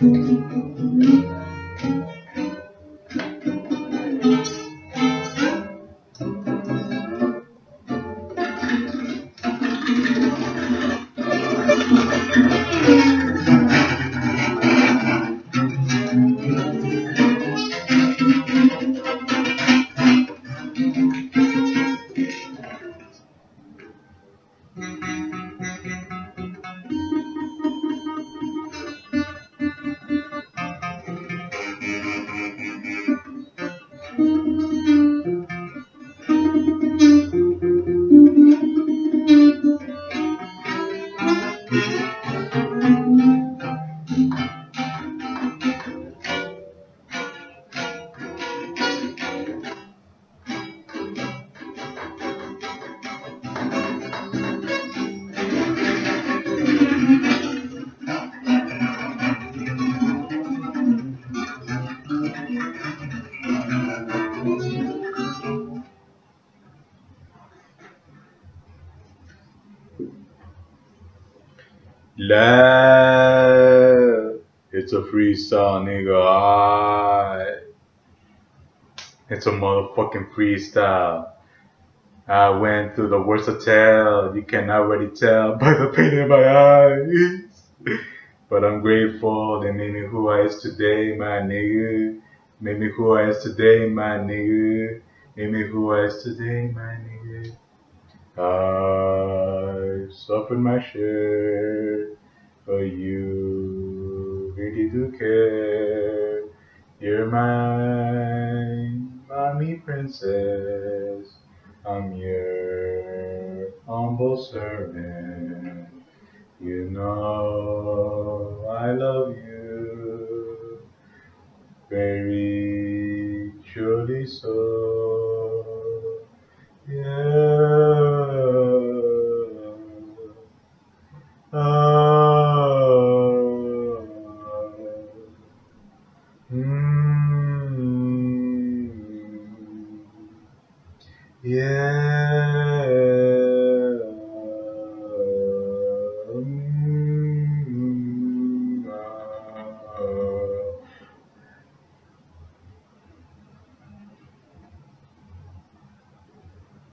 Thank you. La, it's a freestyle, nigga. It's a motherfucking freestyle. I went through the worst of tell. You can already tell by the pain in my eyes. but I'm grateful they made me who I is today, my nigga. Made me who I is today, my nigga. Made me who I is today, my nigga. I suffered my share, but you really do care. You're my mommy princess. I'm your humble servant. You know Yeah. Mm. Yeah.